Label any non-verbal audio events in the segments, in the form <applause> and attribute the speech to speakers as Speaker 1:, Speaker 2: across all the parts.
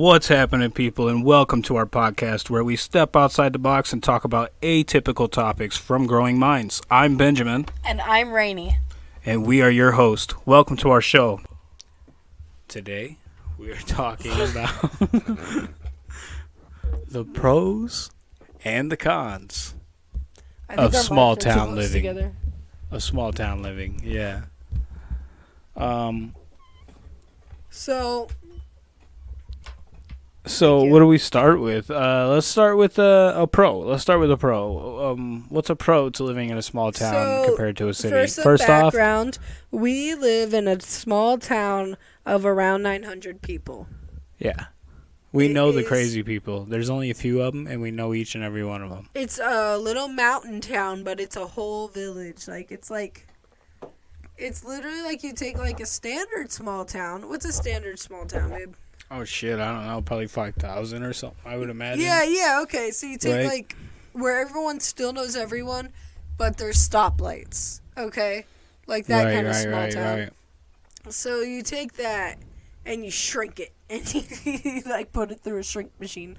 Speaker 1: What's happening, people, and welcome to our podcast where we step outside the box and talk about atypical topics from growing minds. I'm Benjamin,
Speaker 2: And I'm Rainy.
Speaker 1: and we are your host. Welcome to our show. Today, we are talking <laughs> about the pros and the cons Of small
Speaker 2: mics are too
Speaker 1: town living.
Speaker 2: Together.
Speaker 1: of small town living. Yeah. Um.
Speaker 2: So
Speaker 1: So what do we start with? Uh, let's start with a, a pro. Let's start with a pro. Um, what's a pro to living in a small town
Speaker 2: So,
Speaker 1: compared to a city?
Speaker 2: some
Speaker 1: First off,
Speaker 2: we live in a small town of around 900 people.
Speaker 1: yeah, we
Speaker 2: It
Speaker 1: know the crazy people. There's only a few of them, and we know each and every one of them.
Speaker 2: It's a little mountain town, but it's a whole village. Like it's like it's literally like you take like a standard small town. What's a standard small town, babe?
Speaker 1: Oh shit! I don't know. Probably five thousand or something. I would imagine.
Speaker 2: Yeah, yeah, okay. So you take
Speaker 1: Right.
Speaker 2: like where everyone still knows everyone, but there's stoplights. Okay? Like that
Speaker 1: right,
Speaker 2: kind of
Speaker 1: right,
Speaker 2: small
Speaker 1: right,
Speaker 2: town.
Speaker 1: right.
Speaker 2: So you take that and you shrink it <laughs> and you like put it through a shrink machine.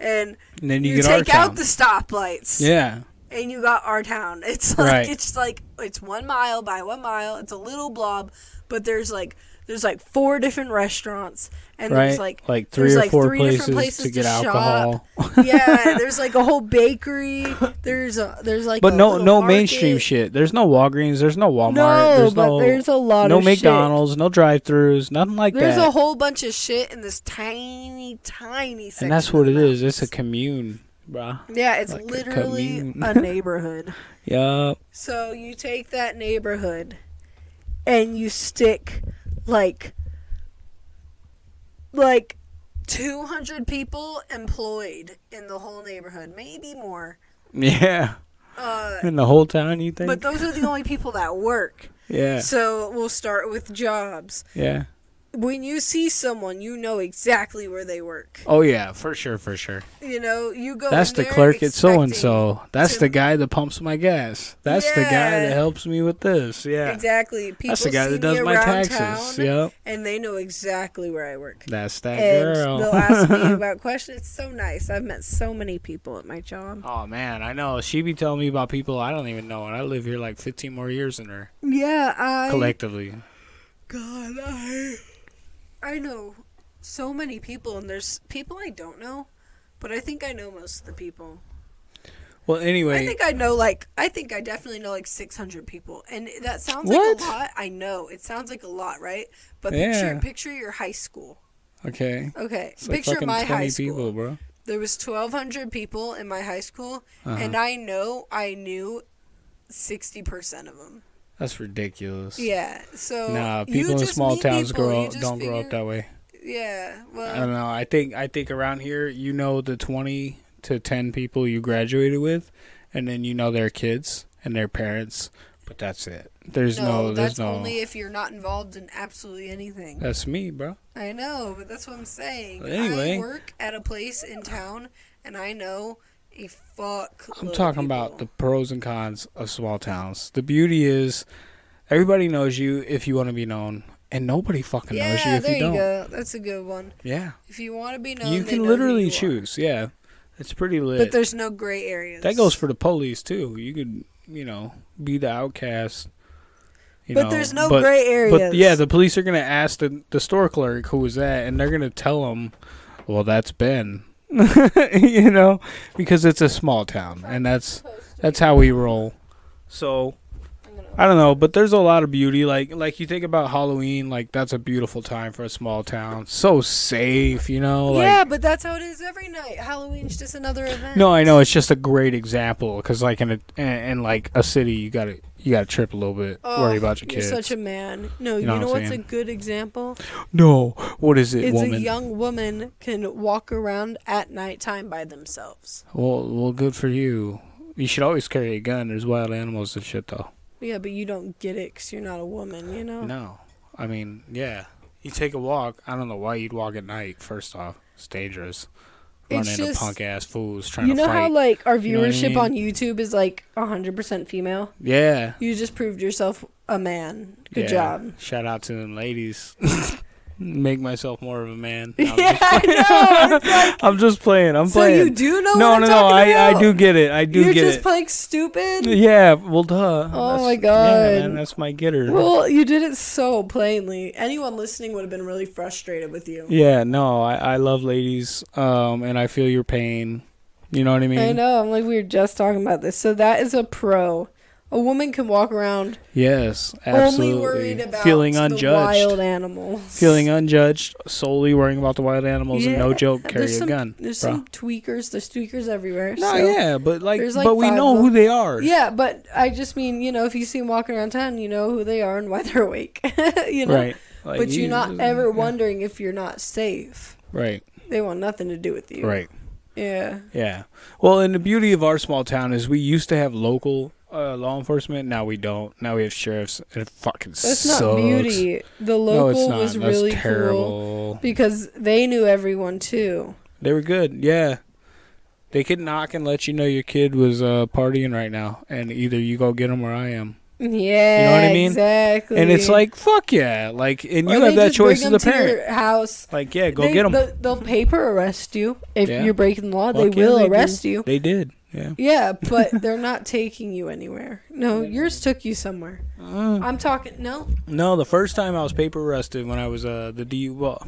Speaker 2: And
Speaker 1: And then you,
Speaker 2: you, take out the stoplights.
Speaker 1: yeah.
Speaker 2: And you got our town. It's like it's like it's one mile by one mile. It's a little blob, but there's like there's like four different restaurants and
Speaker 1: Right.
Speaker 2: there's like
Speaker 1: like three
Speaker 2: there's
Speaker 1: or
Speaker 2: like
Speaker 1: four
Speaker 2: three
Speaker 1: places,
Speaker 2: different places
Speaker 1: to get
Speaker 2: to shop.
Speaker 1: alcohol. <laughs>
Speaker 2: yeah, there's like a whole bakery. There's a there's like
Speaker 1: But
Speaker 2: a
Speaker 1: no, no
Speaker 2: market.
Speaker 1: mainstream shit. There's no Walgreens. There's no Walmart.
Speaker 2: No,
Speaker 1: there's
Speaker 2: but
Speaker 1: no,
Speaker 2: there's a lot
Speaker 1: no
Speaker 2: of shit.
Speaker 1: McDonald's. No drive-throughs. Nothing like
Speaker 2: There's
Speaker 1: that.
Speaker 2: There's a whole bunch of shit in this tiny, tiny section.
Speaker 1: and that's what it is. It's a commune, bruh.
Speaker 2: yeah, it's
Speaker 1: like
Speaker 2: literally
Speaker 1: commune.
Speaker 2: a <laughs> neighborhood.
Speaker 1: Yup.
Speaker 2: So you take that neighborhood and you stick like like 200 people employed in the whole neighborhood, maybe more.
Speaker 1: Yeah.
Speaker 2: Uh,
Speaker 1: In the whole town, you think?
Speaker 2: but those are the only people that work. <laughs>
Speaker 1: yeah.
Speaker 2: So we'll start with jobs.
Speaker 1: Yeah.
Speaker 2: When you see someone, you know exactly where they work.
Speaker 1: Oh yeah, for sure, for sure.
Speaker 2: You know, you go.
Speaker 1: That's the clerk at so and so. That's
Speaker 2: to-
Speaker 1: the guy that pumps my gas. That's the guy that helps me with this. Yeah.
Speaker 2: Exactly. People
Speaker 1: That's the guy that does my taxes.
Speaker 2: town,
Speaker 1: Yep.
Speaker 2: and they know exactly where I work.
Speaker 1: That's that
Speaker 2: and
Speaker 1: girl.
Speaker 2: they'll ask me <laughs> about questions. It's so nice. I've met so many people at my job.
Speaker 1: oh man, I know. She be telling me about people I don't even know, and I live here like 15 more years than her
Speaker 2: Yeah, I.
Speaker 1: collectively.
Speaker 2: God, I. I know so many people, and there's people I don't know, but I think I know most of the people.
Speaker 1: Well, anyway,
Speaker 2: I think I know like I think I definitely know like 600 people, and that sounds
Speaker 1: What?
Speaker 2: like a lot. I know it sounds like a lot, right? But
Speaker 1: Yeah.
Speaker 2: picture picture your high school.
Speaker 1: okay.
Speaker 2: Okay,
Speaker 1: It's
Speaker 2: picture
Speaker 1: fucking
Speaker 2: my high school.
Speaker 1: people, bro.
Speaker 2: There was 1,200 people in my high school,
Speaker 1: Uh-huh.
Speaker 2: and I know I knew 60% of them.
Speaker 1: That's ridiculous.
Speaker 2: Yeah, so
Speaker 1: Nah, people in small towns
Speaker 2: people,
Speaker 1: grow
Speaker 2: you
Speaker 1: up,
Speaker 2: just
Speaker 1: don't grow up that way.
Speaker 2: Yeah, Well, I
Speaker 1: don't know. I think I think around here, you know, the twenty to ten people you graduated with, and then you know their kids and their parents, but that's it. There's
Speaker 2: no,
Speaker 1: no, there's
Speaker 2: that's
Speaker 1: no.
Speaker 2: only if you're not involved in absolutely anything.
Speaker 1: that's me, bro.
Speaker 2: I know, but that's what I'm saying.
Speaker 1: But anyway.
Speaker 2: I work at a place in town, and I know a fuck.
Speaker 1: I'm talking about the pros and cons of small towns. The beauty is, everybody knows you if you want to be known, and nobody fucking
Speaker 2: Yeah,
Speaker 1: knows you if
Speaker 2: there
Speaker 1: you
Speaker 2: you,
Speaker 1: don't.
Speaker 2: go. That's a good one.
Speaker 1: Yeah,
Speaker 2: If you want to be known,
Speaker 1: you can literally
Speaker 2: you are.
Speaker 1: choose. Yeah, it's pretty lit.
Speaker 2: But there's no gray areas.
Speaker 1: That goes for the police too. You could, you know, be the outcast. You
Speaker 2: But
Speaker 1: know,
Speaker 2: there's no
Speaker 1: but,
Speaker 2: gray areas.
Speaker 1: But yeah, the police are gonna ask the the store clerk who was that, and they're gonna tell them, "Well, that's Ben," <laughs> you know, because it's a small town, and that's that's how we roll. So I don't know, but there's a lot of beauty. Like like you think about Halloween, like that's a beautiful time for a small town. So safe, you know. Like,
Speaker 2: yeah, but that's how it is every night. Halloween's just another event.
Speaker 1: no, I know it's just a great example because, like in a in, in like a city, you gotta you gotta trip a little bit,
Speaker 2: Oh,
Speaker 1: worry about your kids.
Speaker 2: You're such a man. No, you
Speaker 1: know
Speaker 2: know, what's
Speaker 1: saying?
Speaker 2: a good example?
Speaker 1: no, what is it,
Speaker 2: it's
Speaker 1: woman?
Speaker 2: a young woman can walk around at nighttime by themselves.
Speaker 1: well, well, good for you. You should always carry a gun. There's wild animals and shit, though.
Speaker 2: Yeah, but you don't get it because you're not a woman, you know?
Speaker 1: No, I mean, yeah, you take a walk. I don't know why you'd walk at night. First off, it's dangerous.
Speaker 2: It's just-
Speaker 1: punk ass fools trying
Speaker 2: You
Speaker 1: to
Speaker 2: know how like our
Speaker 1: You know I
Speaker 2: viewership
Speaker 1: mean?
Speaker 2: on YouTube is like 100% female?
Speaker 1: yeah,
Speaker 2: You just proved yourself a man. Good
Speaker 1: yeah.
Speaker 2: job.
Speaker 1: Shout out to them ladies. <laughs> make myself more of a man. <laughs> No, I'm
Speaker 2: yeah,
Speaker 1: just-
Speaker 2: I know. <laughs> Like,
Speaker 1: I'm just playing. I'm
Speaker 2: so
Speaker 1: playing.
Speaker 2: you do know
Speaker 1: no, no, no. I,
Speaker 2: about?
Speaker 1: I do get it. I do
Speaker 2: You're
Speaker 1: get it.
Speaker 2: You're just playing stupid.
Speaker 1: yeah. Well, duh.
Speaker 2: Oh
Speaker 1: That's-
Speaker 2: my
Speaker 1: Yeah,
Speaker 2: God.
Speaker 1: man, that's my getter.
Speaker 2: Well, you did it so plainly. Anyone listening would have been really frustrated with you.
Speaker 1: yeah. No, I, I love ladies. Um, and I feel your pain. You know what I mean?
Speaker 2: I know. I'm like we were just talking about this. So that is a pro. A woman can walk around
Speaker 1: Yes, absolutely.
Speaker 2: only worried about
Speaker 1: feeling
Speaker 2: the
Speaker 1: unjudged.
Speaker 2: wild animals.
Speaker 1: Feeling unjudged, solely worrying about the wild animals, and no joke, carry
Speaker 2: there's
Speaker 1: a
Speaker 2: some,
Speaker 1: gun.
Speaker 2: There's
Speaker 1: bro.
Speaker 2: some tweakers. There's tweakers everywhere.
Speaker 1: No,
Speaker 2: so-
Speaker 1: yeah, but like,
Speaker 2: like
Speaker 1: but we know who they are.
Speaker 2: Yeah, but I just mean, you know, if you see them walking around town, you know who they are and why <laughs> they're awake. <laughs> you know?
Speaker 1: Right. Like,
Speaker 2: but you're not ever
Speaker 1: yeah.
Speaker 2: wondering if you're not safe.
Speaker 1: Right.
Speaker 2: They want nothing to do with you.
Speaker 1: Right.
Speaker 2: Yeah.
Speaker 1: Yeah. Well, and the beauty of our small town is we used to have local uh, law enforcement. Now we don't. Now we have sheriffs, and it fucking
Speaker 2: That's
Speaker 1: sucks.
Speaker 2: not beauty. The
Speaker 1: No,
Speaker 2: local
Speaker 1: not.
Speaker 2: was
Speaker 1: That's
Speaker 2: really cool because they knew everyone too.
Speaker 1: They were good. Yeah. They could knock and let you know your kid was uh, partying right now, and either you go get them or I am.
Speaker 2: Yeah, you know
Speaker 1: what I mean?
Speaker 2: Exactly.
Speaker 1: And it's like fuck yeah, like, and you
Speaker 2: they
Speaker 1: have that choice as a
Speaker 2: to
Speaker 1: parent.
Speaker 2: house.
Speaker 1: Like, yeah, go
Speaker 2: They-
Speaker 1: get them.
Speaker 2: They'll, they'll paper arrest you if
Speaker 1: Yeah.
Speaker 2: you're breaking the law. they
Speaker 1: yeah,
Speaker 2: will
Speaker 1: they do.
Speaker 2: arrest you.
Speaker 1: They did. Yeah.
Speaker 2: Yeah, <laughs> but they're not taking you anywhere. No, yours took you somewhere.
Speaker 1: Mm.
Speaker 2: I'm talking. No,
Speaker 1: No, the first time I was paper arrested when I was uh the DU. well,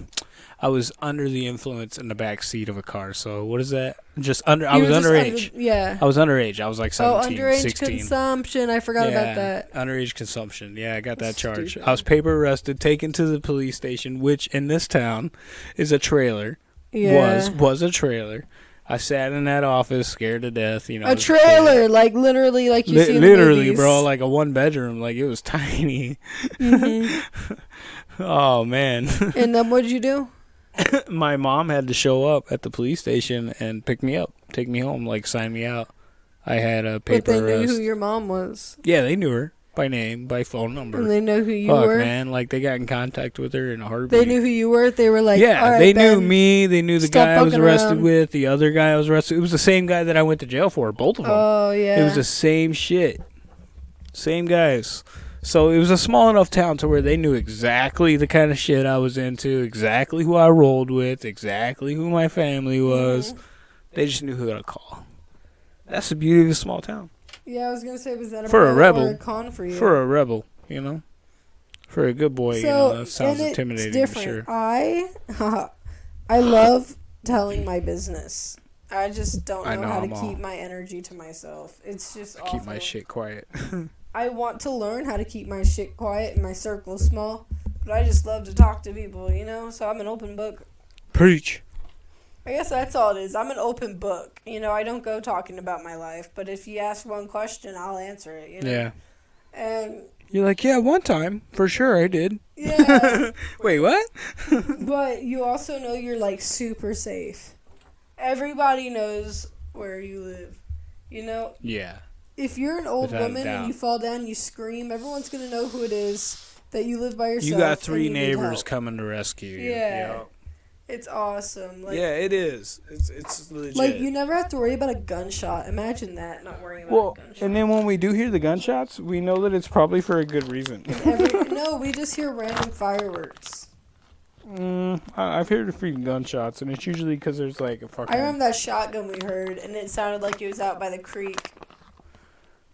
Speaker 1: I was under the influence in the back seat of a car. So what is that? Just under. I was underage.
Speaker 2: under- yeah.
Speaker 1: I was underage. I was like
Speaker 2: Oh, underage
Speaker 1: 16.
Speaker 2: consumption. I forgot about that.
Speaker 1: Underage consumption. Yeah, I got that charge.
Speaker 2: Stupid.
Speaker 1: I was paper arrested, taken to the police station, which in this town is a trailer.
Speaker 2: Yeah.
Speaker 1: Was was a trailer. I sat in that office, scared to death. You know,
Speaker 2: a trailer, like literally, like you
Speaker 1: Li-
Speaker 2: see
Speaker 1: literally, bro, like a one bedroom. Like it was <laughs> tiny.
Speaker 2: Mhm. <laughs>
Speaker 1: oh man. <laughs>
Speaker 2: and then what'd you do?
Speaker 1: my mom had to show up at the police station and pick me up, take me home, like sign me out. I had a paper.
Speaker 2: But they knew
Speaker 1: arrest.
Speaker 2: who your mom was,
Speaker 1: yeah, they knew her by name, by phone number.
Speaker 2: and they know who you
Speaker 1: Fuck,
Speaker 2: were.
Speaker 1: man, like they got in contact with her in a heartbeat.
Speaker 2: They knew who you were. They were like,
Speaker 1: yeah,
Speaker 2: right,
Speaker 1: they knew me. They knew the guy I was arrested
Speaker 2: around."
Speaker 1: with. The other guy I was arrested. It was the same guy that I went to jail for. Both of them.
Speaker 2: Oh yeah.
Speaker 1: It was the same shit. Same guys. So it was a small enough town to where they knew exactly the kind of shit I was into, exactly who I rolled with, exactly who my family was.
Speaker 2: Mhm.
Speaker 1: They just knew who to call. That's the beauty of a small town.
Speaker 2: Yeah, I was gonna say, was that a
Speaker 1: For a rebel.
Speaker 2: a con for you?
Speaker 1: For a rebel, you know? For a good boy, you know, that sounds
Speaker 2: and
Speaker 1: intimidating,
Speaker 2: It's
Speaker 1: for
Speaker 2: different.
Speaker 1: sure.
Speaker 2: I, <laughs> I love telling my business. I just don't know,
Speaker 1: I know,
Speaker 2: how to
Speaker 1: I'm all-
Speaker 2: keep my energy to myself. It's just
Speaker 1: I keep my shit quiet. <laughs>
Speaker 2: I want to learn how to keep my shit quiet and my circle small, but I just love to talk to people, you know. So I'm an open book.
Speaker 1: Preach.
Speaker 2: I guess that's all it is. I'm an open book. You know, I don't go talking about my life, but if you ask one question, I'll answer it. You know?
Speaker 1: Yeah.
Speaker 2: And
Speaker 1: You're like, yeah, one time, for sure I did.
Speaker 2: yeah, <laughs>
Speaker 1: Wait, what? <laughs>
Speaker 2: but you also know you're like super safe. Everybody knows where you live. You know,
Speaker 1: Yeah.
Speaker 2: If you're an old
Speaker 1: Without
Speaker 2: woman and you fall down, you scream. Everyone's gonna know who it is that you live by yourself.
Speaker 1: You got three
Speaker 2: you
Speaker 1: neighbors coming to rescue you.
Speaker 2: Yeah. It's awesome. Like,
Speaker 1: yeah, it is. It's it's legit.
Speaker 2: like you never have to worry about a gunshot. Imagine that, not worrying about
Speaker 1: well,
Speaker 2: a gunshot.
Speaker 1: and then when we do hear the gunshots, we know that it's probably for a good reason.
Speaker 2: Every, <laughs> no, we just hear random fireworks.
Speaker 1: mm, I, I've heard a few gunshots, and it's usually because there's like a fucking.
Speaker 2: I remember that shotgun we heard, and it sounded like it was out by the creek.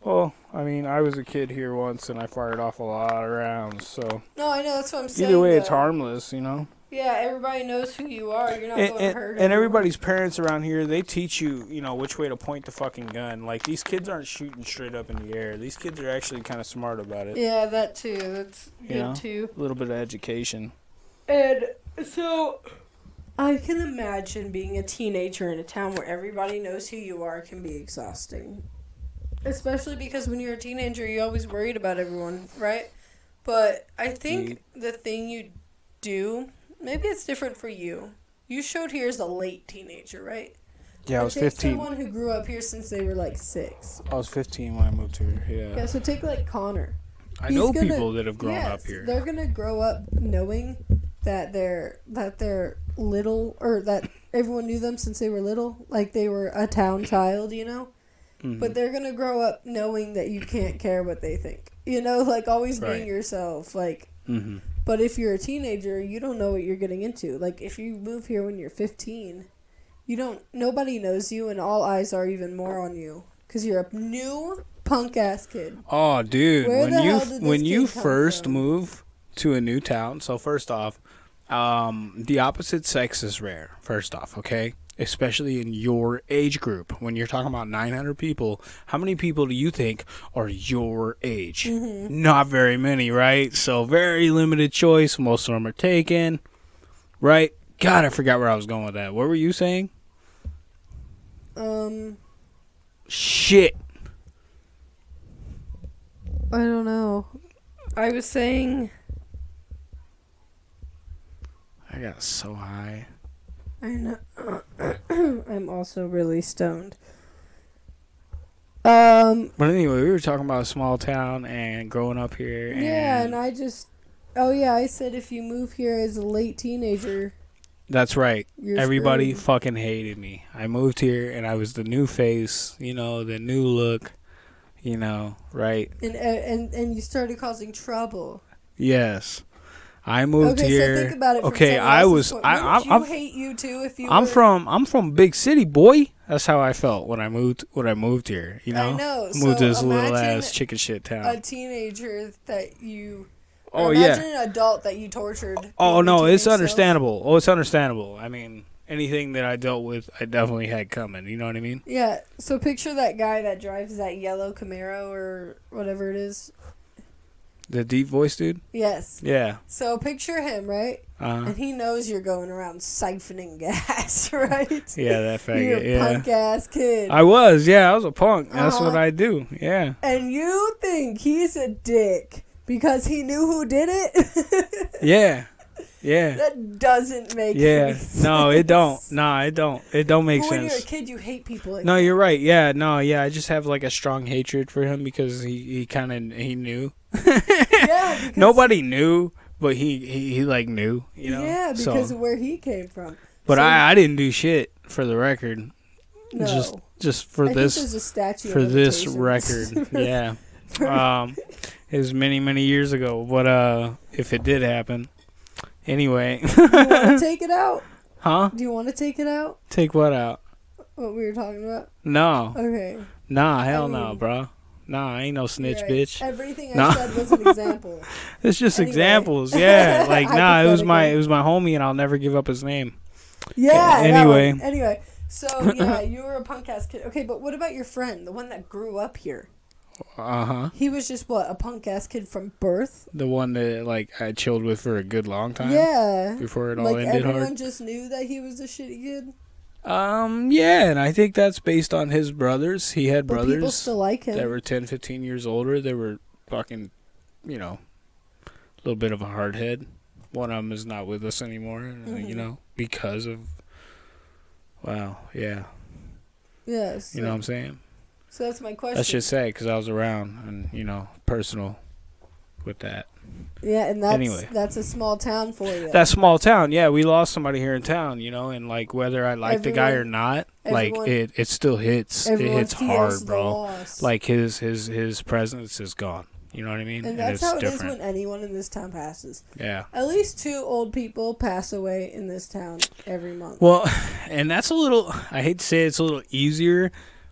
Speaker 1: Well, I mean, I was a kid here once, and I fired off a lot of rounds. So
Speaker 2: No, I know that's what I'm saying.
Speaker 1: either way, it's harmless, you know.
Speaker 2: Yeah, everybody knows who you are. You're not
Speaker 1: And,
Speaker 2: going to
Speaker 1: and,
Speaker 2: hurt.
Speaker 1: and everybody's parents around here, they teach you, you know, which way to point the fucking gun. Like these kids aren't shooting straight up in the air. These kids are actually kind of smart about it.
Speaker 2: Yeah, that too. That's good
Speaker 1: know?
Speaker 2: too.
Speaker 1: A little bit of education.
Speaker 2: And so, I can imagine being a teenager in a town where everybody knows who you are can be exhausting. Especially because when you're a teenager, you're always worried about everyone, right? But I think the thing you do, maybe it's different for you. You showed here as a late teenager, right?
Speaker 1: Yeah, I was
Speaker 2: take
Speaker 1: 15.
Speaker 2: Someone who grew up here since they were like six.
Speaker 1: I was 15 when I moved here. Yeah.
Speaker 2: Yeah, so take like Connor.
Speaker 1: I
Speaker 2: He's
Speaker 1: know
Speaker 2: gonna-
Speaker 1: people that have grown
Speaker 2: Yes,
Speaker 1: up here.
Speaker 2: They're gonna grow up knowing that they're that they're little or that everyone knew them since they were little, like they were a town child, you know.
Speaker 1: Mhm.
Speaker 2: But they're gonna grow up knowing that you can't care what they think, you know, like always
Speaker 1: Right.
Speaker 2: being yourself, like
Speaker 1: Mhm.
Speaker 2: But if you're a teenager, you don't know what you're getting into. Like if you move here when you're 15, you don't. Nobody knows you, and all eyes are even more on you because you're a new punk ass kid.
Speaker 1: Oh, dude,
Speaker 2: Where
Speaker 1: when you when you first
Speaker 2: from?
Speaker 1: move to a new town, so first off, um, the opposite sex is rare. First off, okay, especially in your age group. When you're talking about 900 people, how many people do you think are your age?
Speaker 2: Mm-hmm.
Speaker 1: Not very many, right? So very limited choice. Most of them are taken, right? God, I forgot where I was going with that. What were you saying?
Speaker 2: Um,
Speaker 1: Shit.
Speaker 2: I don't know. I was saying.
Speaker 1: I got so high.
Speaker 2: I know. <clears throat> I'm also really stoned. Um.
Speaker 1: But anyway, we were talking about a small town and growing up here. And
Speaker 2: Yeah, and I just. Oh yeah, I said if you move here as a late teenager,
Speaker 1: that's right. Everybody
Speaker 2: screwed.
Speaker 1: fucking hated me. I moved here and I was the new face, you know, the new look, you know, right?
Speaker 2: and and and you started causing trouble.
Speaker 1: Yes. I moved
Speaker 2: okay,
Speaker 1: here.
Speaker 2: so think about it.
Speaker 1: Okay, I was
Speaker 2: point-
Speaker 1: I, I'm,
Speaker 2: you
Speaker 1: I'm,
Speaker 2: hate you too if you.
Speaker 1: I'm
Speaker 2: were,
Speaker 1: from I'm from big city, boy. That's how I felt when I moved when I moved here, you know.
Speaker 2: I know.
Speaker 1: Moved
Speaker 2: so
Speaker 1: to this little
Speaker 2: imagine
Speaker 1: ass chicken shit town.
Speaker 2: a teenager that you.
Speaker 1: oh
Speaker 2: or
Speaker 1: yeah.
Speaker 2: imagine an adult that you tortured.
Speaker 1: Oh no, it's understandable. Oh, it's understandable. I mean, anything that I dealt with, I definitely had coming. You know what I mean?
Speaker 2: Yeah. So picture that guy that drives that yellow Camaro or whatever it is.
Speaker 1: The deep voice dude.
Speaker 2: Yes.
Speaker 1: Yeah.
Speaker 2: So picture him, right?
Speaker 1: Uh,
Speaker 2: And he knows you're going around siphoning gas, <laughs> right?
Speaker 1: yeah, that
Speaker 2: You're a
Speaker 1: Yeah.
Speaker 2: punk ass kid.
Speaker 1: I was. Yeah, I was a punk. That's
Speaker 2: Uh-huh.
Speaker 1: what I do. Yeah.
Speaker 2: and you think he's a dick because he knew who did it? <laughs>
Speaker 1: Yeah. Yeah.
Speaker 2: that doesn't make
Speaker 1: Yeah.
Speaker 2: sense.
Speaker 1: No, it don't. Nah, it don't. It don't make
Speaker 2: But when you're a
Speaker 1: sense.
Speaker 2: kid, you hate people. Like
Speaker 1: No,
Speaker 2: that.
Speaker 1: you're right. Yeah, no, yeah. I just have like a strong hatred for him because he he kind of he knew. <laughs>
Speaker 2: Yeah, because, <laughs>
Speaker 1: Nobody knew, but he, he he like knew. You know.
Speaker 2: yeah, because
Speaker 1: So,
Speaker 2: of where he came from.
Speaker 1: but
Speaker 2: so-
Speaker 1: I I didn't do shit for the record.
Speaker 2: No.
Speaker 1: Just just for
Speaker 2: I
Speaker 1: this
Speaker 2: there's a statue
Speaker 1: for this record. <laughs> yeah. Um, it was many many years ago, but uh, if it did happen, anyway,
Speaker 2: take it out?
Speaker 1: huh?
Speaker 2: Do you want to take it out?
Speaker 1: Take what out?
Speaker 2: What we were talking about?
Speaker 1: No,
Speaker 2: Okay.
Speaker 1: nah, hell no,
Speaker 2: mean-
Speaker 1: bro. Nah, I ain't no snitch,
Speaker 2: right.
Speaker 1: bitch.
Speaker 2: Everything I
Speaker 1: No.
Speaker 2: said was an example. <laughs>
Speaker 1: It's just
Speaker 2: Anyway.
Speaker 1: examples, <laughs> yeah. Like, nah, it was my it was my homie, and I'll never give up his name.
Speaker 2: Yeah.
Speaker 1: Anyway.
Speaker 2: Anyway. So <laughs> yeah, you were a punk ass kid. Okay, but what about your friend, the one that grew up here?
Speaker 1: Uh huh.
Speaker 2: He was just what a punk ass kid from birth.
Speaker 1: The one that like I chilled with for a good long time.
Speaker 2: Yeah.
Speaker 1: Before it all
Speaker 2: Like
Speaker 1: ended
Speaker 2: everyone
Speaker 1: hard.
Speaker 2: just knew that he was a shitty kid.
Speaker 1: Um, yeah, and I think that's based on his brothers. He had
Speaker 2: But people
Speaker 1: brothers.
Speaker 2: still like him.
Speaker 1: that were 10, 15 years older. They were fucking, you know, a little bit of a hard head. One of them is not with us anymore, uh, you
Speaker 2: Mhm.
Speaker 1: know, because of. Wow, yeah,
Speaker 2: Yes.
Speaker 1: You know what I'm saying.
Speaker 2: so that's my question.
Speaker 1: That's just sad because I was around and you know personal with that.
Speaker 2: Yeah, and that's
Speaker 1: Anyway.
Speaker 2: that's a small town for you.
Speaker 1: That small town, yeah, we lost somebody here in town, you know, and like whether I like the guy or
Speaker 2: Everyone-
Speaker 1: not, like it, it still hits. It hits hard, bro. Like his his his presence is gone. You know what I mean?
Speaker 2: and that's
Speaker 1: it's
Speaker 2: how it is
Speaker 1: different.
Speaker 2: when anyone in this town passes.
Speaker 1: yeah.
Speaker 2: At least two old people pass away in this town every month.
Speaker 1: Well, <laughs> and that's a little. I hate to say it's a little easier,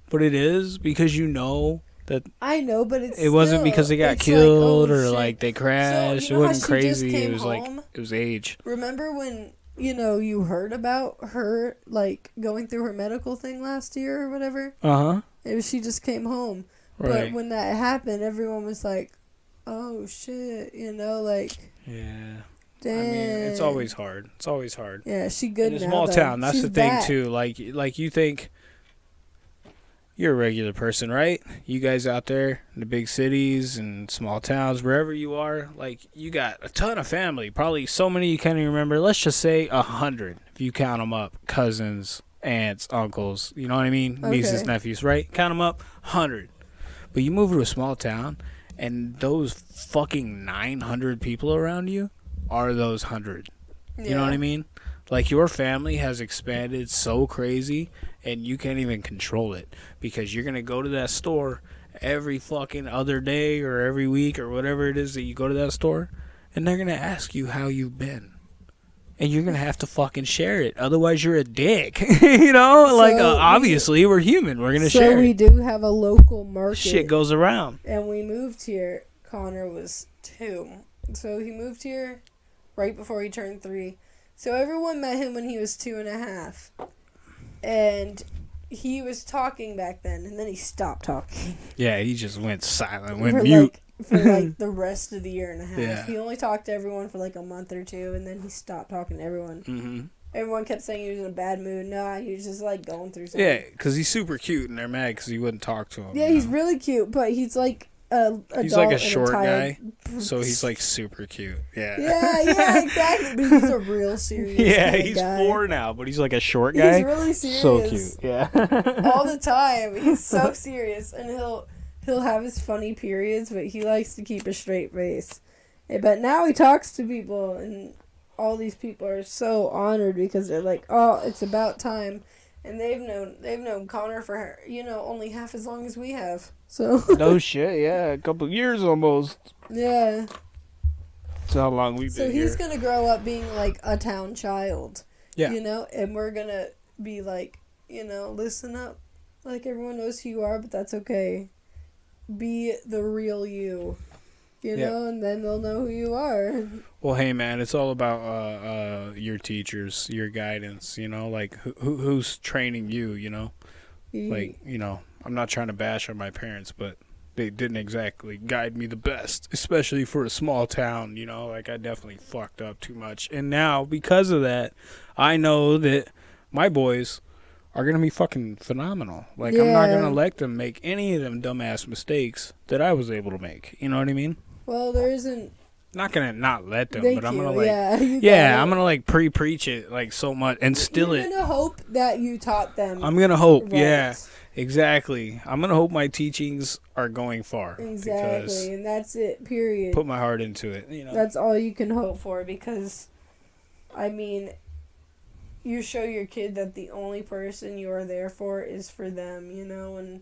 Speaker 1: but it is because you know that
Speaker 2: I know, but it's
Speaker 1: it wasn't
Speaker 2: still-
Speaker 1: because they got killed
Speaker 2: like, oh,
Speaker 1: or
Speaker 2: shit.
Speaker 1: like they crashed.
Speaker 2: you know
Speaker 1: it wasn't crazy. It was like it was age.
Speaker 2: Remember when you know you heard about her like going through her medical thing last year or whatever?
Speaker 1: Uh huh.
Speaker 2: It was she just came home,
Speaker 1: Right.
Speaker 2: but when that happened, everyone was like, "Oh shit," you know, like,
Speaker 1: yeah.
Speaker 2: damn.
Speaker 1: I mean, it's always hard. It's always hard.
Speaker 2: yeah. She good
Speaker 1: in a
Speaker 2: now.
Speaker 1: small
Speaker 2: though.
Speaker 1: town, that's
Speaker 2: She's
Speaker 1: the thing
Speaker 2: back.
Speaker 1: too. Like like you think you're a regular person, right? You guys out there in the big cities and small towns, wherever you are, like you got a ton of family. Probably so many you can't even remember. Let's just say a hundred if you count them up. Cousins, aunts, uncles. You know what I mean? Nieces, nephews, right? Count them up, hundred. But you move to a small town, and those fucking nine hundred people around you are those hundred. You know what I mean? Like your family has expanded so crazy and you can't even control it because you're going to go to that store every fucking other day or every week or whatever it is that you go to that store and they're gonna ask you how you've been. And you're gonna have to fucking share it, otherwise you're a dick. <laughs> you know, like uh, obviously we, are human. We're gonna
Speaker 2: so
Speaker 1: share.
Speaker 2: we
Speaker 1: it.
Speaker 2: do have a local market.
Speaker 1: Shit goes around.
Speaker 2: and we moved here. Connor was two, so he moved here right before he turned three. So everyone met him when he was two and a half, and he was talking back then, and then he stopped talking
Speaker 1: Yeah, he just went silent, went
Speaker 2: for
Speaker 1: mute.
Speaker 2: like for like <laughs> the rest of the year and a half.
Speaker 1: Yeah.
Speaker 2: He only talked to everyone for like a month or two, and then he stopped talking to everyone.
Speaker 1: hmm
Speaker 2: Everyone kept saying he was in a bad mood. Nah, he was just like going through something.
Speaker 1: Yeah, because he's super cute, and they're mad because he wouldn't talk to him.
Speaker 2: Yeah, he's
Speaker 1: know?
Speaker 2: really cute, but he's like a
Speaker 1: He's like a
Speaker 2: adult and
Speaker 1: short
Speaker 2: tired-
Speaker 1: so he's like super cute. Yeah.
Speaker 2: Yeah, yeah, <laughs> exactly. But he's a real serious.
Speaker 1: yeah,
Speaker 2: kinda
Speaker 1: he's
Speaker 2: guy.
Speaker 1: four now, but he's like a short guy.
Speaker 2: He's really serious.
Speaker 1: so cute. Yeah. <laughs>
Speaker 2: all the <laughs> time. He's so serious, and he'll he'll have his funny periods, but he likes to keep a straight face. Eh, But now he talks to people, and all these people are so honored because they're like, "Oh, it's about time," and they've known they've known Connor for you know only half as long as we have. So
Speaker 1: no shit. Yeah, a couple years almost.
Speaker 2: yeah,
Speaker 1: That's how long we've
Speaker 2: so
Speaker 1: been So
Speaker 2: he's
Speaker 1: here.
Speaker 2: gonna grow up being like a town child.
Speaker 1: Yeah.
Speaker 2: you know, and we're gonna be like, you know, listen up. Like everyone knows who you are, but that's okay. Be the real you. You
Speaker 1: Yeah.
Speaker 2: know, and then they'll know who you are.
Speaker 1: Well, hey man, it's all about uh, uh, your teachers, your guidance. You know, like who, who who's training you. You know, like you know, I'm not trying to bash on my parents, but they didn't exactly guide me the best, especially for a small town. You know, like I definitely fucked up too much, and now because of that, I know that my boys are gonna be fucking phenomenal. Like I'm not gonna let them make any of them dumbass mistakes that I was able to make. You know what I mean?
Speaker 2: Well, there isn't.
Speaker 1: Not gonna not let them,
Speaker 2: Thank
Speaker 1: but I'm
Speaker 2: you.
Speaker 1: gonna like
Speaker 2: yeah,
Speaker 1: yeah, I'm gonna like pre-preach it like so much and still
Speaker 2: You're
Speaker 1: it.
Speaker 2: gonna hope that you taught them.
Speaker 1: I'm gonna hope,
Speaker 2: right.
Speaker 1: yeah, exactly. I'm gonna hope my teachings are going far
Speaker 2: Exactly, and that's it. Period.
Speaker 1: put my heart into it. You know,
Speaker 2: That's all you can hope for because, I mean, you show your kid that the only person you are there for is for them, you know, and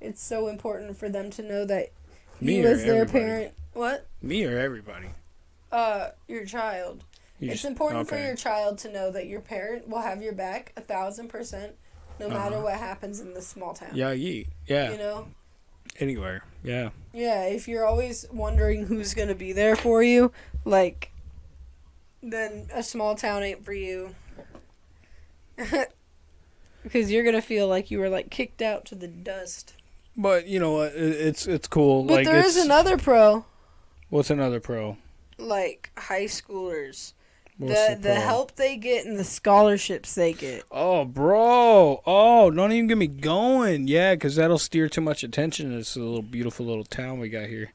Speaker 2: it's so important for them to know that
Speaker 1: me
Speaker 2: you
Speaker 1: or
Speaker 2: as their
Speaker 1: everybody.
Speaker 2: parent. What?
Speaker 1: Me or everybody.
Speaker 2: Uh, your child.
Speaker 1: You
Speaker 2: it's
Speaker 1: just-
Speaker 2: important for your child to know that your parent will have your back a thousand percent, no matter
Speaker 1: Uh-huh.
Speaker 2: what happens in this small town.
Speaker 1: Yeah, ye, yeah,
Speaker 2: You know.
Speaker 1: anywhere. Yeah,
Speaker 2: Yeah, if you're always wondering who's gonna be there for you, like, then a small town ain't for you. <laughs> Because you're gonna feel like you were like kicked out to the dust.
Speaker 1: But you know? It, it's it's cool.
Speaker 2: But
Speaker 1: like
Speaker 2: there
Speaker 1: it's,
Speaker 2: is another pro,
Speaker 1: What's another pro?
Speaker 2: like high schoolers.
Speaker 1: What's
Speaker 2: the the
Speaker 1: pro?
Speaker 2: help they get and the scholarships they get.
Speaker 1: Oh, bro. Oh, don't even get me going. Yeah, because that'll steer too much attention to this little beautiful little town we got here.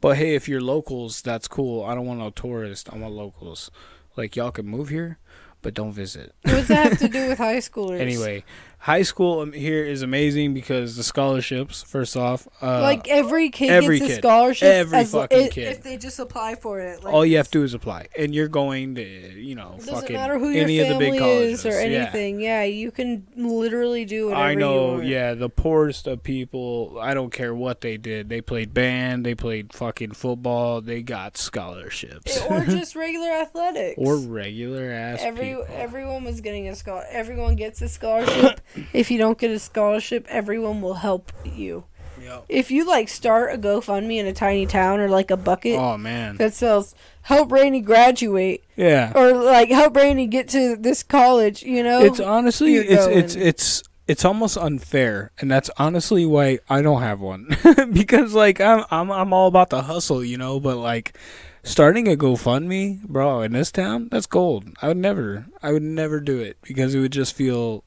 Speaker 1: But hey, if you're locals, that's cool. I don't want no tourists. I want locals. Like, y'all can move here, but don't visit.
Speaker 2: What does that have to do <laughs> with high schoolers?
Speaker 1: Anyway, high school um, here is amazing because the scholarships, first off. Uh,
Speaker 2: like every kid
Speaker 1: every
Speaker 2: gets a scholarship.
Speaker 1: Every
Speaker 2: as,
Speaker 1: fucking
Speaker 2: if,
Speaker 1: kid.
Speaker 2: If they just apply for it. Like,
Speaker 1: all you have to do is apply. And you're going to, you know,
Speaker 2: It doesn't
Speaker 1: fucking
Speaker 2: matter who your
Speaker 1: any of the
Speaker 2: family
Speaker 1: big colleges.
Speaker 2: is or anything. Yeah. you can literally do whatever
Speaker 1: I know, yeah, the poorest of people, I don't care what they did. They played band, they played fucking football, they got scholarships.
Speaker 2: or <laughs> just regular athletics.
Speaker 1: or regular ass
Speaker 2: Every
Speaker 1: people.
Speaker 2: everyone was getting a scholar. Everyone gets a scholarship. <coughs> if you don't get a scholarship, everyone will help you.
Speaker 1: Yep.
Speaker 2: If you like start a GoFundMe in a tiny town or like a bucket
Speaker 1: Oh man.
Speaker 2: that sells help Rainy graduate
Speaker 1: Yeah.
Speaker 2: or like help Rainy get to this college, you know,
Speaker 1: It's honestly
Speaker 2: you're
Speaker 1: it's it's it's it's almost unfair and that's honestly why I don't have one. <laughs> because like I'm I'm I'm all about the hustle, you know, but like starting a GoFundMe, bro, in this town, that's gold. I would never I would never do it because it would just feel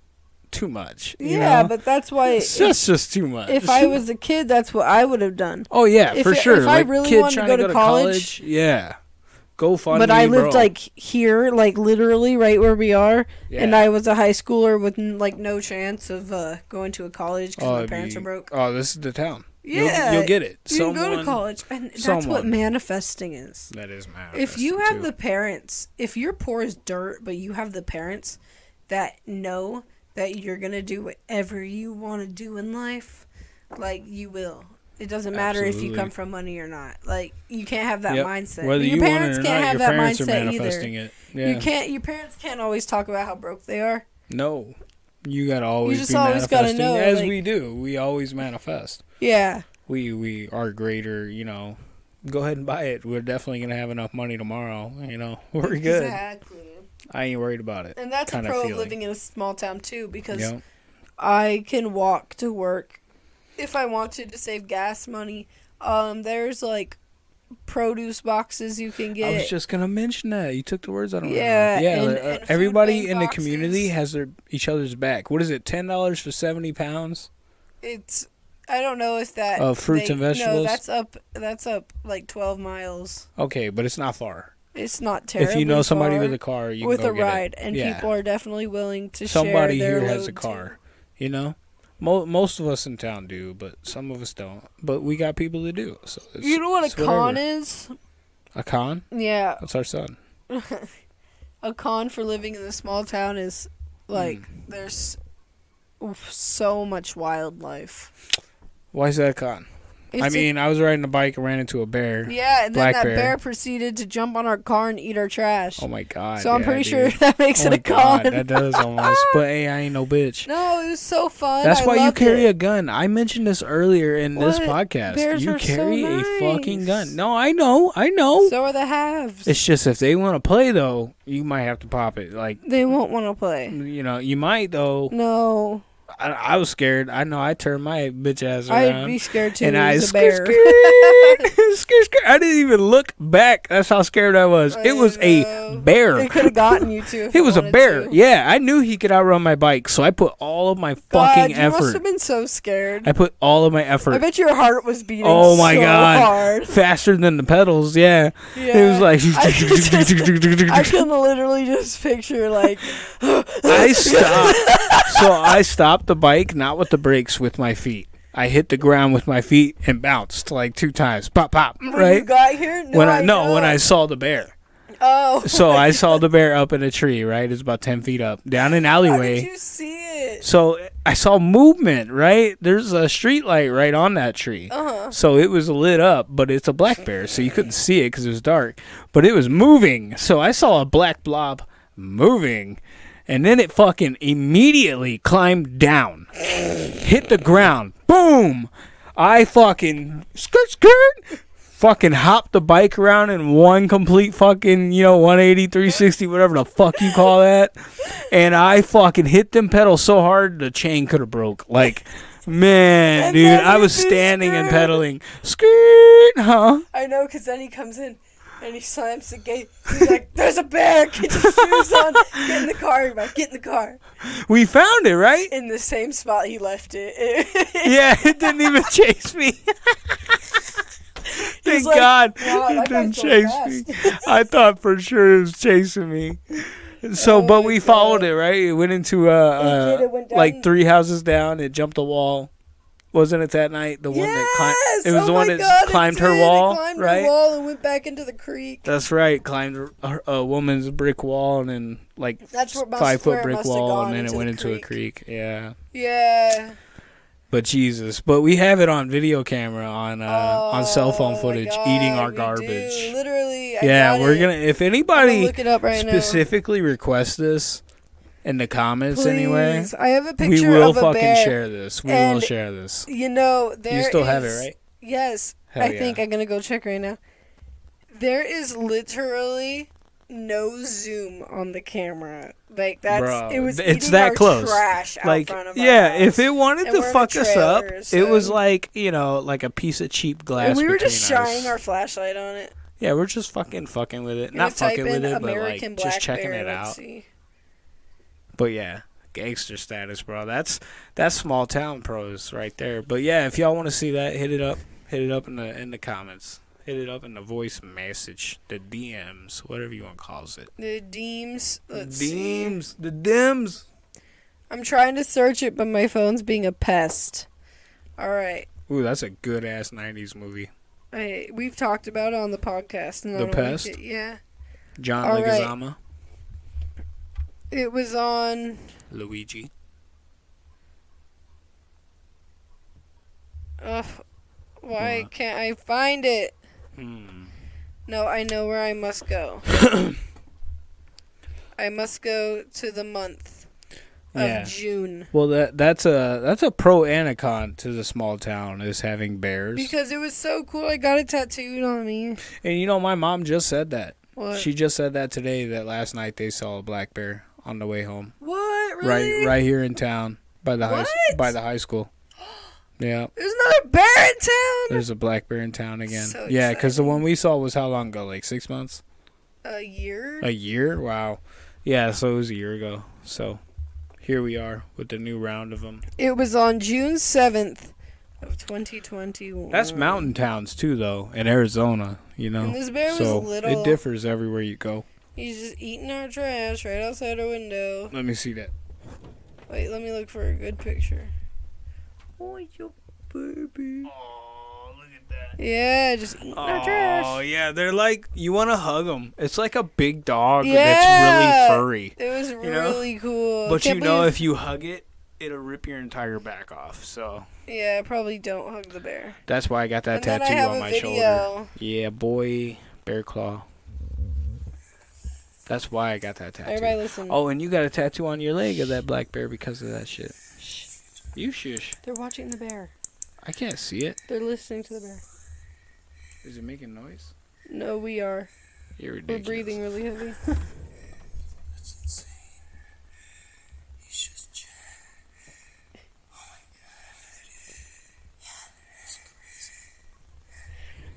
Speaker 1: too much.
Speaker 2: Yeah,
Speaker 1: know?
Speaker 2: but that's why
Speaker 1: it's just just too much.
Speaker 2: if I was a kid, that's what I would have done.
Speaker 1: Oh yeah,
Speaker 2: if
Speaker 1: for
Speaker 2: it-
Speaker 1: sure.
Speaker 2: if I really wanted to go to college-
Speaker 1: yeah. Go fund
Speaker 2: but I lived like here, like literally right where we are, and I was a high schooler with like no chance of uh, going to a college because
Speaker 1: oh,
Speaker 2: my parents
Speaker 1: be-
Speaker 2: are broke.
Speaker 1: Oh, this is the town. You'll-
Speaker 2: Yeah,
Speaker 1: you'll, get it.
Speaker 2: You can go to college, and that's what manifesting is.
Speaker 1: That is manifesting.
Speaker 2: If you have the parents, if you're poor as dirt, but you have the parents that know that you're gonna do whatever you want to do in life, like you will. It doesn't matter if you come from money or not. Like you can't have that
Speaker 1: Yep.
Speaker 2: mindset.
Speaker 1: Whether
Speaker 2: your
Speaker 1: you want
Speaker 2: parents
Speaker 1: it or
Speaker 2: can't
Speaker 1: not,
Speaker 2: have
Speaker 1: your
Speaker 2: that
Speaker 1: parents are
Speaker 2: mindset
Speaker 1: manifesting
Speaker 2: either.
Speaker 1: it. Yeah.
Speaker 2: You can't. Your parents can't always talk about how broke they are.
Speaker 1: No. You gotta always You
Speaker 2: just
Speaker 1: be
Speaker 2: always gotta know,
Speaker 1: as
Speaker 2: like-
Speaker 1: we do. We always manifest.
Speaker 2: Yeah.
Speaker 1: We we are greater, you know. Go ahead and buy it. We're definitely gonna have enough money tomorrow. You know, <laughs> we're good.
Speaker 2: Exactly.
Speaker 1: I ain't worried about it.
Speaker 2: And that's a pro of living in a small town too, because
Speaker 1: Yep.
Speaker 2: I can walk to work if I want to to save gas money. Um, there's like produce boxes you can get.
Speaker 1: I was just gonna mention that. You took the words out of my
Speaker 2: Yeah,
Speaker 1: mouth. Yeah,
Speaker 2: and-
Speaker 1: uh,
Speaker 2: and
Speaker 1: everybody in the
Speaker 2: boxes.
Speaker 1: community has their each other's back. What is it? Ten dollars for seventy pounds?
Speaker 2: it's I don't know if that
Speaker 1: Of fruits and
Speaker 2: No,
Speaker 1: vegetables?
Speaker 2: that's up. That's up like twelve miles.
Speaker 1: Okay, but it's not far.
Speaker 2: It's not terrible.
Speaker 1: if you know somebody with a car, you
Speaker 2: with
Speaker 1: can
Speaker 2: a
Speaker 1: go get it.
Speaker 2: ride, and
Speaker 1: Yeah.
Speaker 2: people are definitely willing to
Speaker 1: Somebody
Speaker 2: share their
Speaker 1: here has a car.
Speaker 2: too.
Speaker 1: You know, Mo- most of us in town do, but some of us don't. But we got people to do. So it's,
Speaker 2: You know what a con
Speaker 1: whatever.
Speaker 2: is?
Speaker 1: A con?
Speaker 2: Yeah,
Speaker 1: That's our son. <laughs>
Speaker 2: a con for living in a small town is like
Speaker 1: Hmm.
Speaker 2: there's so much wildlife.
Speaker 1: Why is that a con? I
Speaker 2: It's a-
Speaker 1: mean, I was riding a bike and ran into a bear.
Speaker 2: yeah, and then that
Speaker 1: bear.
Speaker 2: bear. proceeded to jump on our car and eat our trash.
Speaker 1: Oh my god!
Speaker 2: so I'm
Speaker 1: yeah,
Speaker 2: pretty
Speaker 1: dude.
Speaker 2: sure <laughs> that makes
Speaker 1: Oh
Speaker 2: it a con.
Speaker 1: that does almost. But hey, I ain't no bitch.
Speaker 2: no, it was so fun.
Speaker 1: That's
Speaker 2: I
Speaker 1: why you carry
Speaker 2: it.
Speaker 1: a gun. I mentioned this earlier in this podcast.
Speaker 2: Bears
Speaker 1: you
Speaker 2: are so
Speaker 1: carry a fucking gun. No, I know, I know.
Speaker 2: So are the halves.
Speaker 1: it's just if they want to play though, you might have to pop it. Like
Speaker 2: they won't want to play.
Speaker 1: you know, you might though.
Speaker 2: No,
Speaker 1: I, I was scared. I know. I turned my bitch ass around.
Speaker 2: I'd be scared too.
Speaker 1: and I
Speaker 2: was
Speaker 1: scared, scared, <laughs> scared, scared. I didn't even look back. That's how scared I was.
Speaker 2: I
Speaker 1: It was a bear.
Speaker 2: It could have gotten you <laughs> too.
Speaker 1: It was a bear.
Speaker 2: to.
Speaker 1: Yeah, I knew he could outrun my bike, so I put all of my
Speaker 2: God,
Speaker 1: fucking
Speaker 2: you must
Speaker 1: effort.
Speaker 2: have been so scared.
Speaker 1: I put all of my effort.
Speaker 2: I bet your heart was beating.
Speaker 1: Oh my
Speaker 2: so
Speaker 1: God.
Speaker 2: Hard.
Speaker 1: faster than the pedals. Yeah,
Speaker 2: Yeah.
Speaker 1: it was like
Speaker 2: I can <laughs> literally just picture like.
Speaker 1: I stopped. so I stopped the bike, not with the brakes, with my feet. I hit the ground with my feet and bounced like two times. Pop, pop.
Speaker 2: When you
Speaker 1: Right
Speaker 2: got here, no,
Speaker 1: when I no when I saw the bear.
Speaker 2: Oh.
Speaker 1: So I <laughs> saw the bear up in a tree. Right, it's about ten feet up, down an
Speaker 2: How did
Speaker 1: alleyway.
Speaker 2: you see it?
Speaker 1: So I saw movement. Right, there's a street light right on that tree.
Speaker 2: Uh huh.
Speaker 1: So it was lit up, but it's a black bear, so you couldn't see it because it was dark. But it was moving, so I saw a black blob moving, and then it fucking immediately climbed down, hit the ground, boom! I fucking skirt skirt, fucking hopped the bike around in one complete fucking you know 180, 360, whatever the fuck you call that, and I fucking hit them pedals so hard the chain could have broke. Like. Man, dude, I was standing and pedaling. Skirt, huh?
Speaker 2: I know, because then he comes in and he slams the gate. He's like, "There's a bear! Get your shoes on! Get in the car, everybody! Get in the car!"
Speaker 1: We found it, right?
Speaker 2: In the same spot he left it. <laughs>
Speaker 1: Yeah, it didn't even chase me. Thank
Speaker 2: like,
Speaker 1: God
Speaker 2: "Wow,
Speaker 1: it didn't chase me. I thought for sure it was chasing me. So,
Speaker 2: Oh
Speaker 1: but we followed it, right? It went into uh, uh
Speaker 2: it went
Speaker 1: like three houses down. It jumped a wall. Wasn't it that night? The one that climbed. It was
Speaker 2: oh
Speaker 1: the one that
Speaker 2: God,
Speaker 1: climbed her wall,
Speaker 2: climbed
Speaker 1: right?
Speaker 2: Her wall and went back into the creek.
Speaker 1: That's right. Climbed a, a woman's brick wall and then like
Speaker 2: That's where must-
Speaker 1: five foot brick wall and then it went
Speaker 2: the
Speaker 1: into a
Speaker 2: creek.
Speaker 1: Yeah.
Speaker 2: Yeah.
Speaker 1: But Jesus, but we have it on video camera on uh, on cell phone
Speaker 2: Oh
Speaker 1: footage
Speaker 2: God,
Speaker 1: eating our garbage.
Speaker 2: do. Literally. I
Speaker 1: Yeah, we're
Speaker 2: it.
Speaker 1: gonna. If anybody
Speaker 2: look it up right
Speaker 1: specifically requests this in the comments
Speaker 2: Please. I have a
Speaker 1: we
Speaker 2: picture
Speaker 1: will
Speaker 2: of a
Speaker 1: fucking
Speaker 2: bear.
Speaker 1: share this. We will share this.
Speaker 2: You know, there
Speaker 1: You still have it, right?
Speaker 2: Yes.
Speaker 1: Hell
Speaker 2: I
Speaker 1: yeah.
Speaker 2: think I'm gonna go check right now. There is literally no zoom on the camera. Like that's
Speaker 1: Bro,
Speaker 2: it was
Speaker 1: it's
Speaker 2: eating
Speaker 1: that
Speaker 2: our
Speaker 1: close.
Speaker 2: trash out
Speaker 1: Like,
Speaker 2: front of our
Speaker 1: yeah,
Speaker 2: house.
Speaker 1: if it wanted
Speaker 2: And
Speaker 1: to
Speaker 2: we're in a
Speaker 1: fuck us up,
Speaker 2: trailer,
Speaker 1: it was like you know, like a piece of cheap glass.
Speaker 2: and we were just shining
Speaker 1: us.
Speaker 2: our flashlight on it.
Speaker 1: Yeah, we're just fucking fucking with it. Not fucking with it, but like
Speaker 2: black
Speaker 1: just checking
Speaker 2: bear,
Speaker 1: it out.
Speaker 2: see.
Speaker 1: But yeah, gangster status, bro. That's that's small town pros right there. But yeah, if y'all want to see that, hit it up. Hit it up in the in the comments. Hit it up in the voice message, the DMs, whatever you want to call it.
Speaker 2: The DMs. Let's see.
Speaker 1: DMs, the DMs.
Speaker 2: I'm trying to search it, but my phone's being a pest. All right.
Speaker 1: Ooh, that's a good ass '90s movie.
Speaker 2: I, we've talked about it on the podcast. And
Speaker 1: The
Speaker 2: like
Speaker 1: Pest?
Speaker 2: it. Yeah.
Speaker 1: John
Speaker 2: All right. It was on.
Speaker 1: Luigi.
Speaker 2: Uh, Why
Speaker 1: What?
Speaker 2: can't I find it?
Speaker 1: Hmm.
Speaker 2: No, I know where I must go. <coughs> I must go to the month of
Speaker 1: Yeah.
Speaker 2: June.
Speaker 1: Well, that that's a that's a pro and a con to the small town is having bears.
Speaker 2: Because it was so cool. I got it tattooed on me.
Speaker 1: and you know, my mom just said that.
Speaker 2: What?
Speaker 1: She just said that today. That last night they saw a black bear on the way home,
Speaker 2: what? Really?
Speaker 1: right right here in town by the high by the high school. <gasps> Yeah,
Speaker 2: There's another bear in town.
Speaker 1: there's a black bear in town again.
Speaker 2: So
Speaker 1: yeah, because the one we saw was how long ago? Like six months?
Speaker 2: A year?
Speaker 1: A year? Wow. Yeah, so it was a year ago. So here we are with the new round of them.
Speaker 2: It was on June 7th of 2021.
Speaker 1: That's mountain towns too, though, in Arizona. You know,
Speaker 2: And this bear was
Speaker 1: so
Speaker 2: little.
Speaker 1: it differs everywhere you go.
Speaker 2: He's just eating our trash right outside our window.
Speaker 1: Let me see that.
Speaker 2: Wait, let me look for a good picture. Oh, your baby.
Speaker 1: Oh, look at that.
Speaker 2: Yeah, just eating our trash.
Speaker 1: Oh yeah, they're like you want to hug them. It's like a big dog
Speaker 2: Yeah.
Speaker 1: that's really furry.
Speaker 2: It was
Speaker 1: know?
Speaker 2: really cool.
Speaker 1: But
Speaker 2: Can't
Speaker 1: you know, if you hug it, it'll rip your entire back off. So
Speaker 2: yeah, probably don't hug the bear.
Speaker 1: that's why I got that
Speaker 2: and then I
Speaker 1: tattoo
Speaker 2: have
Speaker 1: on
Speaker 2: a
Speaker 1: my
Speaker 2: video.
Speaker 1: shoulder. Yeah, boy, bear claw. That's why I got that tattoo.
Speaker 2: Everybody listen.
Speaker 1: Oh, and you got a tattoo on your leg of that black bear because of that shit. Shh. You shush.
Speaker 2: They're watching the bear.
Speaker 1: I can't see it.
Speaker 2: They're listening to the bear.
Speaker 1: Is it making noise?
Speaker 2: No, we are.
Speaker 1: You're ridiculous.
Speaker 2: We're breathing really heavy. <laughs>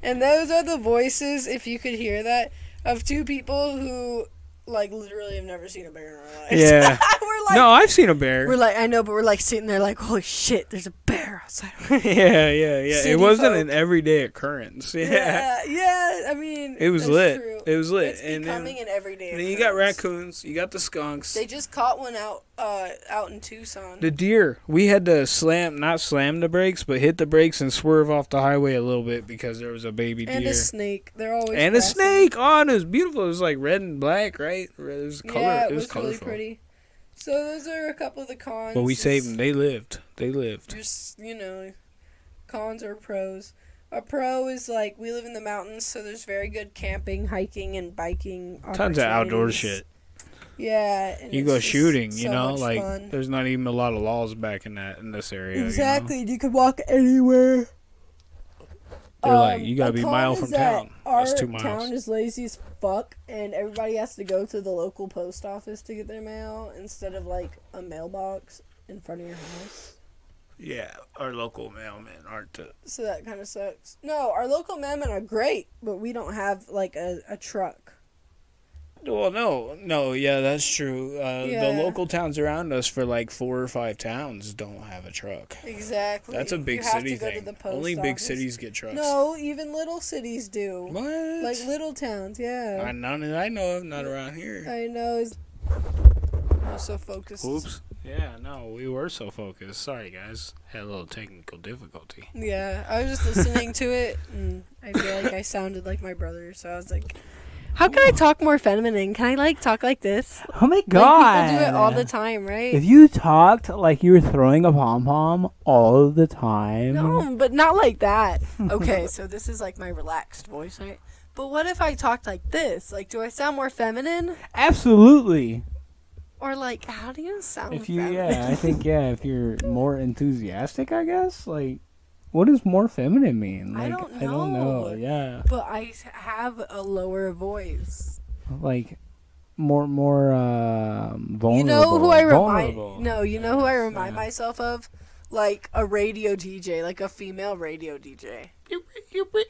Speaker 2: And those are the voices, if you could hear that, of two people who, like, literally have never seen a bear in our lives.
Speaker 1: Yeah. <laughs>
Speaker 2: we're like,
Speaker 1: no, I've seen a bear.
Speaker 2: we're like, I know, but we're like sitting there, like, holy shit, there's a bear outside. <laughs>
Speaker 1: yeah, yeah, yeah.
Speaker 2: City
Speaker 1: it wasn't
Speaker 2: folk.
Speaker 1: an everyday occurrence. <laughs> Yeah.
Speaker 2: yeah, yeah. I mean,
Speaker 1: It was lit.
Speaker 2: True.
Speaker 1: It was lit.
Speaker 2: It's
Speaker 1: and then,
Speaker 2: an everyday.
Speaker 1: and then you got raccoons, you got the skunks.
Speaker 2: They just caught one out, uh, out in Tucson.
Speaker 1: the deer. We had to slam, not slam the brakes, but hit the brakes and swerve off the highway a little bit because there was a baby deer.
Speaker 2: and a snake. They're always
Speaker 1: And a snake. Oh, and it was beautiful. It was like red and black, right? It was color.
Speaker 2: Yeah, it,
Speaker 1: it was,
Speaker 2: was, really pretty. So those are a couple of the cons.
Speaker 1: But we saved them. They lived. They lived.
Speaker 2: Just you know, cons or pros. A pro is like we live in the mountains, so there's very good camping, hiking, and biking.
Speaker 1: Tons of outdoor shit.
Speaker 2: Yeah, and
Speaker 1: You go shooting, you
Speaker 2: so
Speaker 1: know, like
Speaker 2: fun.
Speaker 1: there's not even a lot of laws back in that in this area. you know?
Speaker 2: exactly. You, could walk anywhere.
Speaker 1: They're like,
Speaker 2: Um,
Speaker 1: you gotta be a mile from
Speaker 2: that
Speaker 1: town.
Speaker 2: Our
Speaker 1: That's two miles.
Speaker 2: town is lazy as fuck, and everybody has to go to the local post office to get their mail instead of like a mailbox in front of your house.
Speaker 1: Yeah, our local mailmen aren't. The,
Speaker 2: So that kind of sucks. No, our local mailmen are great, but we don't have like a, a truck.
Speaker 1: well, no, no, yeah, that's true. Uh,
Speaker 2: Yeah.
Speaker 1: The local towns around us, for like four or five towns, don't have a truck.
Speaker 2: Exactly.
Speaker 1: That's a big city
Speaker 2: to go to
Speaker 1: thing. Only big cities get trucks.
Speaker 2: No, even little cities do.
Speaker 1: What?
Speaker 2: Like little towns, yeah.
Speaker 1: I, none I know of, not around here.
Speaker 2: I know. Is I'm so focused.
Speaker 1: Oops. Yeah, no, we were so focused. Sorry, guys. Had a little technical difficulty.
Speaker 2: Yeah, I was just listening to it, and I feel like I sounded like my brother, so I was like, "How can I talk more feminine? Can I like talk like this?"
Speaker 3: Oh my
Speaker 2: Like
Speaker 3: god!
Speaker 2: people do it all the time, right?
Speaker 3: If you talked like you were throwing a pom pom all the time,
Speaker 2: No, but not like that. Okay, <laughs> so this is like my relaxed voice, right? But what if I talked like this? Like, do I sound more feminine?
Speaker 3: absolutely.
Speaker 2: Or like, how do you sound
Speaker 3: If you,
Speaker 2: feminine?
Speaker 3: yeah, I think <laughs> yeah, if you're more enthusiastic, I guess. Like, what does more feminine mean?
Speaker 2: I
Speaker 3: Like,
Speaker 2: don't
Speaker 3: I don't know. Yeah,
Speaker 2: but I have a lower voice.
Speaker 3: like more, more um, vulnerable.
Speaker 2: You know who I remind?
Speaker 3: vulnerable.
Speaker 2: No, you know who I remind
Speaker 3: Yeah.
Speaker 2: myself of? Like a radio DJ, like a female radio DJ.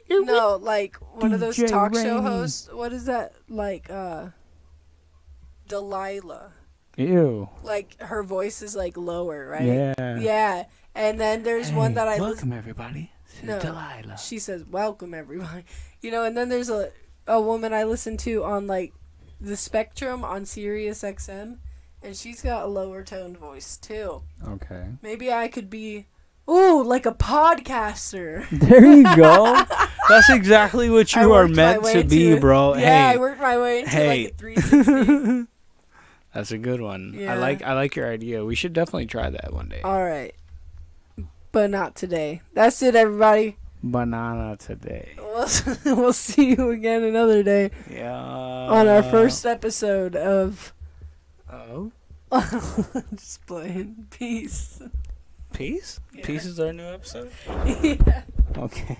Speaker 2: No, like one of those
Speaker 3: DJ
Speaker 2: talk show hosts. What is that? Like uh Delilah.
Speaker 3: Ew.
Speaker 2: Like her voice is like lower, right?
Speaker 3: Yeah.
Speaker 2: Yeah. And then there's one that I
Speaker 3: welcome
Speaker 2: listen
Speaker 3: everybody. to
Speaker 2: No.
Speaker 3: Delilah.
Speaker 2: she says, Welcome everybody. You know, and then there's a a woman I listen to on like the spectrum on Sirius XM and she's got a lower toned voice too.
Speaker 3: Okay.
Speaker 2: Maybe I could be ooh, like a podcaster. <laughs>
Speaker 3: There you go. <laughs>
Speaker 1: That's exactly what
Speaker 2: I
Speaker 1: you are meant to be,
Speaker 2: into-
Speaker 1: bro.
Speaker 2: Yeah, I worked my way into
Speaker 1: hey.
Speaker 2: like a 360. <laughs>
Speaker 1: that's a good one.
Speaker 2: Yeah.
Speaker 1: I like I like your idea. We should definitely try that one day.
Speaker 2: All right. But not today. That's it, everybody.
Speaker 3: banana today. <laughs>
Speaker 2: We'll, we'll see you again another day
Speaker 3: Yeah.
Speaker 2: on our first episode of.
Speaker 3: Oh. <laughs>
Speaker 2: Just playing. Peace.
Speaker 1: Peace.
Speaker 2: Yeah.
Speaker 1: Peace is our new episode. <laughs>
Speaker 2: yeah.
Speaker 3: Okay.